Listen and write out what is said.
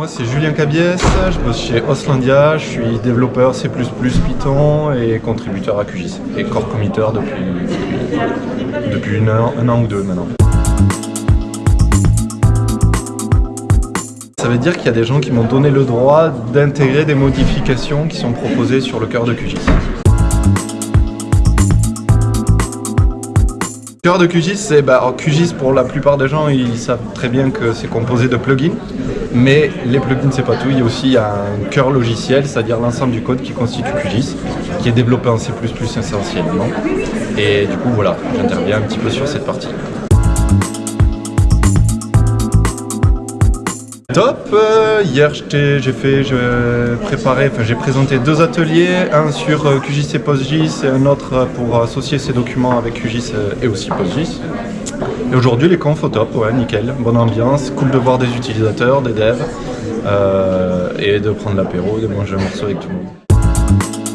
Moi c'est Julien Cabiès, je bosse chez Oslandia, je suis développeur C++ Python et contributeur à QGIS et core committer depuis, depuis, un an ou deux maintenant. Ça veut dire qu'il y a des gens qui m'ont donné le droit d'intégrer des modifications qui sont proposées sur le cœur de QGIS. Cœur de QGIS, c'est bah, QGIS pour la plupart des gens, ils savent très bien que c'est composé de plugins, mais les plugins c'est pas tout, il y a aussi un cœur logiciel, c'est-à-dire l'ensemble du code qui constitue QGIS, qui est développé en C++ essentiellement. Et du coup voilà, j'interviens un petit peu sur cette partie. Top euh, Hier j'ai fait, j'ai préparé, j'ai présenté deux ateliers, un sur euh, QGIS et PostGIS et un autre pour associer ces documents avec QGIS euh, et aussi PostGIS. Et aujourd'hui les confs au top, ouais nickel, bonne ambiance, cool de voir des utilisateurs, des devs et de prendre l'apéro, de manger un morceau avec tout le monde.